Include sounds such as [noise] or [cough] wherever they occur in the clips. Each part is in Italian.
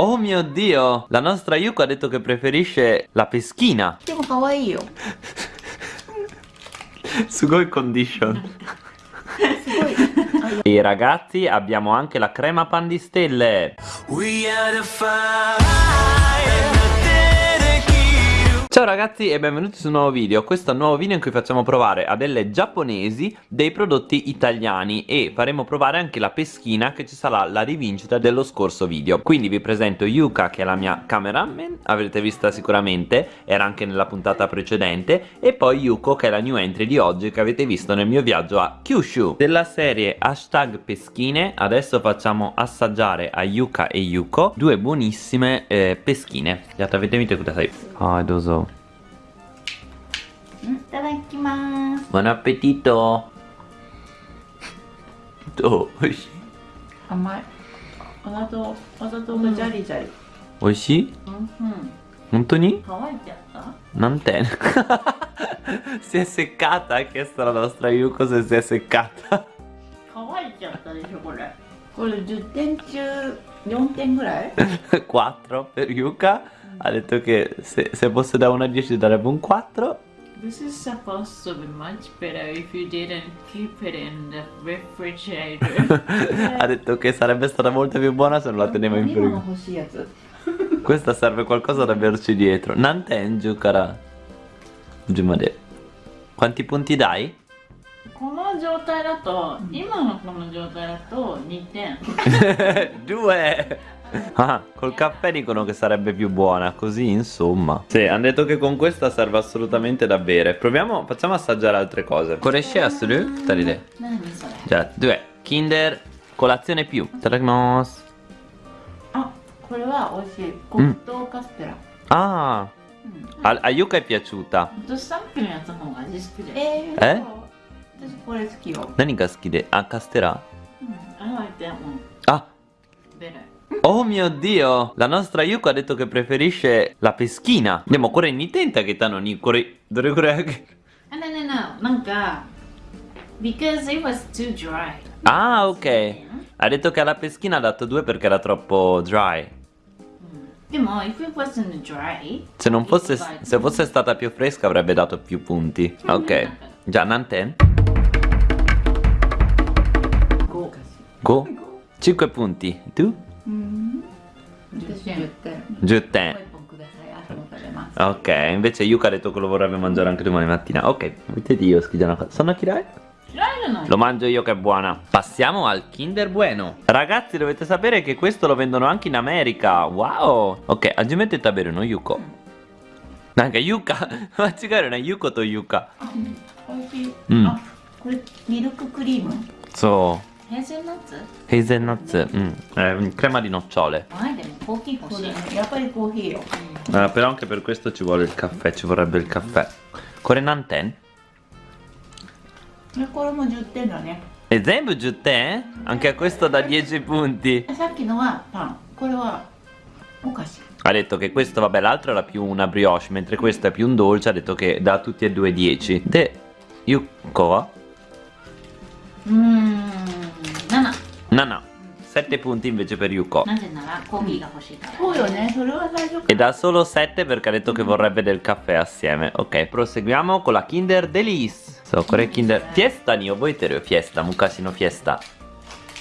Oh mio dio, la nostra Yuko ha detto che preferisce la peschina. Yuko kawaii yo. Sugoi condition. [laughs] e ragazzi abbiamo anche la crema pan di stelle. We are the fire. Ciao ragazzi e benvenuti su un nuovo video. Questo è un nuovo video in cui facciamo provare a delle giapponesi dei prodotti italiani E faremo provare anche la peschina che ci sarà la rivincita dello scorso video. Quindi vi presento Yuka che è la mia cameraman Avrete vista sicuramente, era anche nella puntata precedente E poi Yuko che è la new entry di oggi che avete visto nel mio viaggio a Kyushu. Della serie hashtag peschine Adesso facciamo assaggiare a Yuka e Yuko Due buonissime eh, peschine. Avete visto cosa sai? Ah, doso. いただきます Buon appetito! Do, 美味しい甘いお砂糖お砂糖がジャリジャリ美味しいうんうん本当に乾いちゃった Non te [laughs] Si è seccata, ha chiesto la nostra Yuko se si è seccata 乾いちゃったでしょこれこれ10点中4点ぐらい 4 [laughs] per Yuka Ha detto che se, se fosse da 1 a 10 darebbe un 4 This is supposed to be much better if you didn't keep it in the refrigerator. [laughs] Ha detto che sarebbe stata molto più buona se non la tenevo in 飲み物 frigo 欲しいやつ Questa serve qualcosa da averci dietro Nanten Giukara Giumade Quanti punti dai? この状態だと、今のこの状態だと2点。 Due! [laughs] Ah, col caffè dicono che sarebbe più buona, così insomma. Sì, hanno detto che con questa serve assolutamente da bere. Proviamo, facciamo assaggiare altre cose. Koreshe asuru? Taride. 何それ Già, due. Kinder colazione più. Itadakimasu. あこれは美味しい黒糖カステラ Ah, うん a, a Yuka è piaciuta. 私さっきのやつの方が味好きで。えー、えそう私これ好きよ Nani ga suki de? Ah, castera? うん、I like that one Ah, better. Oh mio dio! La nostra Yuko ha detto che preferisce la peschina. Andiamo, corre in tenta che tanto ni corre. Dove corre? あ、no, no, no. なんか、because it was too dry. Ah, ok. Ha detto che alla peschina ha dato due perché era troppo dry. でも、if it wasn't dry, Se non fosse, it's like- se fosse stata più fresca avrebbe dato più punti. Ok. Già, Nanten? 豪華し Go? 5 punti. Tu? うん私10点 10 もう te. 一本ください朝も食べます Ok, invece Yuka ha detto che lo vorrebbe mangiare anche domani mattina. Ok, mettete io, schigiano. Sono Kirai? 嫌いじゃない Lo mangio io che è buona. Passiamo al Kinder Bueno. Ragazzi, dovete sapere che questo lo vendono anche in America. Wow. Ok, aggiungete tabere no Yuko. Nanka Yuka. [laughs] Machigare na Yuko to Yuka. 美味しい、うんあこれミルククリーム So, ヘ Hazelnuts? Hazelnuts, mm. eh, crema di nocciole Ah, delle pochi così eh, Però anche per questo ci vuole il caffè, ci vorrebbe il caffè Korenanten? E sempre giutte? Eh? Anche a questo da 10 punti ha detto che questo, vabbè, l'altro era più una brioche, mentre questo è più un dolce, ha detto che da tutti e due 10. Te, Yuko? Mmm. うーん、7。 No, no. 7 punti invece per Yuko. なぜならコーヒーが欲しいから。そうよねそれは最初か E da solo 7 perché ha detto che vorrebbe del caffè assieme. Ok, proseguiamo con la Kinder Delice. So, kore Kinder. Fiesta ni oboiteru. Fiesta, mukashi no fiesta.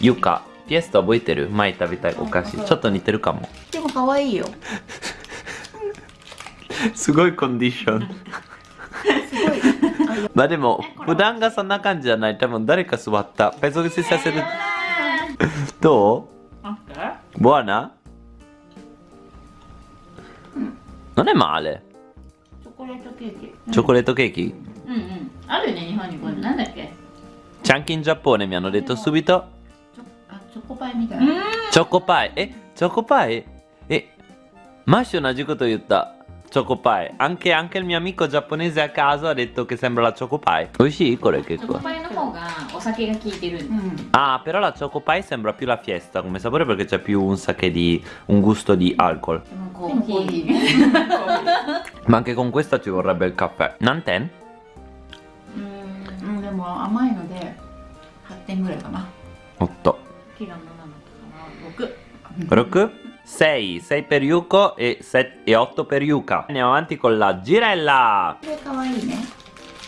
Yuka, fiesta oboiteru. Mai tabitai okashi. Chotto niteru kamo. でも可愛いよ Sugoi condition. すごいあいや Ma demo, Fudan ga sonna kanji janai. Tomo dareka suwatta. Penso che si sia seduto. どう？ボアナ何で Non è male. チョコレートケーキ。チョコレートケーキ？うんうん。あるね、日本にこれなんだっけ？ちゃんきんジャポネ mi hanno detto subito。チョコパイみたいな。チョコパイ。え、チョコパイ？え、マッシュ同じこと言った。Choco Anche, anche il mio amico giapponese a caso ha detto che sembra la Choco Pie. Oishii, kore che qua. Ah, però la Choco sembra più la fiesta come sapore perché c'è più un sake di un gusto di alcol. [laughs] Ma anche con questa ci vorrebbe il caffè. Nanten? Mm, でも甘いので8点ぐらいかな。8。6。6? 6, 6 per Yuko e, 8 per Yuka. Andiamo avanti con la girella.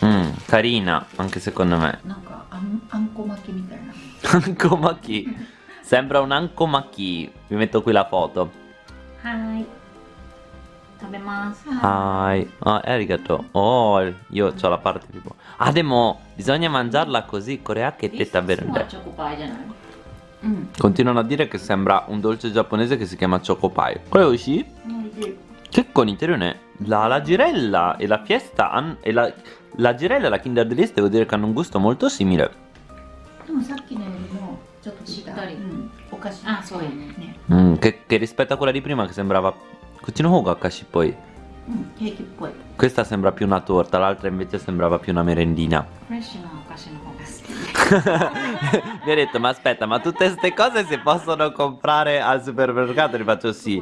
Mm, carina, anche secondo me. Ankomaki [laughs] Sembra un Ankomaki Vi metto qui la foto. Hai. Hai. Ah, arigato. Oh, io ho la parte tipo. Ah, demo, bisogna mangiarla così Corea che te tabernde もは verde チョコパイじゃないうん Continuano a dire che sembra un dolce giapponese che si chiama Choco Pie Quello uscì? おいしい Che con Interune la, la girella e la fiesta han- e la, la girella e la Kinder Delice devo dire che hanno un gusto molto simile でもさっきのよりもちょっと違うしっかりうん、お菓子あそうやねね Mm, che, che rispetto a quella di prima che sembrava Cucino Hoga Kashi poi うんケーキっぽい Questa sembra più una torta l'altra invece sembrava più una merendina [laughs] フレッシュなお菓子の方が好き。 Mi ha detto ma aspetta ma tutte queste cose si possono comprare al supermercato Gli faccio sì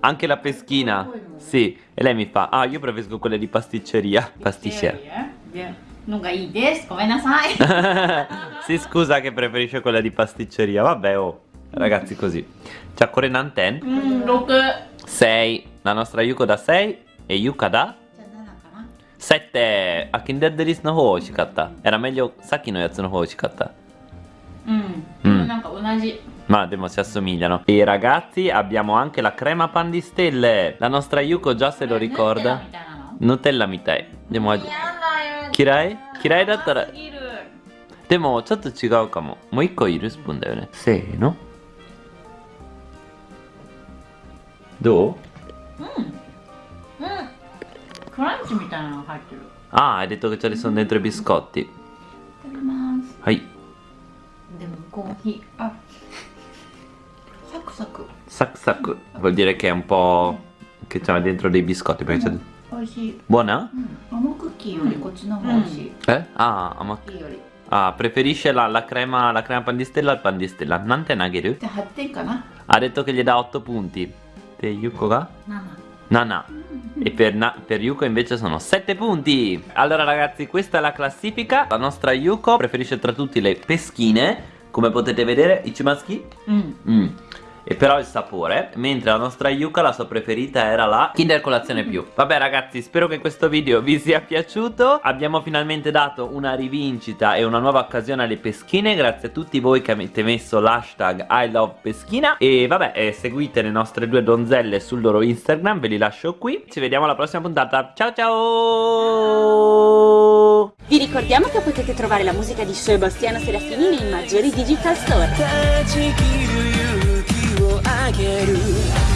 Anche la peschina Sì E lei mi fa Ah io preferisco quelle di pasticceria Pasticcera でのがいいです。ごめんなさい。 [laughs] si scusa che preferisce quella di pasticceria. Vabbè, oh. Ragazzi, così. C'ha Korenanten うん、六。 6. La nostra Yuko da 6. E Yuka da じゃあ7かな 7. A Kinder Delice no ho oshikatta. Era meglio Saki no yatsu no ho oshikatta. うん。 うんなんか同じ。 Ma demo si assomigliano. E ragazzi, abbiamo anche la crema pan di stelle. La nostra Yuko già se lo み ricorda. たいなの Nutella mitai. Demo やだよ。嫌い嫌いだったら甘すぎるでもちょっと違うかももう一個いるスプーンだよねせーのどううん。クランチみたいなのが入ってる。 Ah, hai detto che ce ne sono dentro i biscotti いただきますはい でもコーヒー。あサクサク Sac sac vuol dire che è un po' che c'è dentro dei biscotti perché c'è... 美味しい、 Buona? うん、あのクッキーよりこっちの方が美味しい、 Eh? Ah, ma... クッキーより ah, preferisce la, la crema la crema pan di stella al pan di stella Nante Nageru じゃあ8点かな ha detto che gli dà 8 punti Te Yuko ga? 7。 Nana E per, Na- per Yuko invece sono 7 punti Allora ragazzi questa è la classifica La nostra Yuko preferisce tra tutti le peschine Come potete vedere Ichimaski うん。mm. E però il sapore Mentre la nostra Yuka la sua preferita era la Kinder Colazione Più. Vabbè ragazzi spero che questo video vi sia piaciuto. Abbiamo finalmente dato una rivincita e una nuova occasione alle peschine. Grazie a tutti voi che avete messo l'hashtag I love peschina. E vabbè eh, seguite le nostre due donzelle sul loro Instagram Ve li lascio qui. Ci vediamo alla prossima puntata. Ciao ciao! Vi ricordiamo che potete trovare la musica di Sebastiano Serafini nei maggiori digital store. 断ち切る勇気をあげる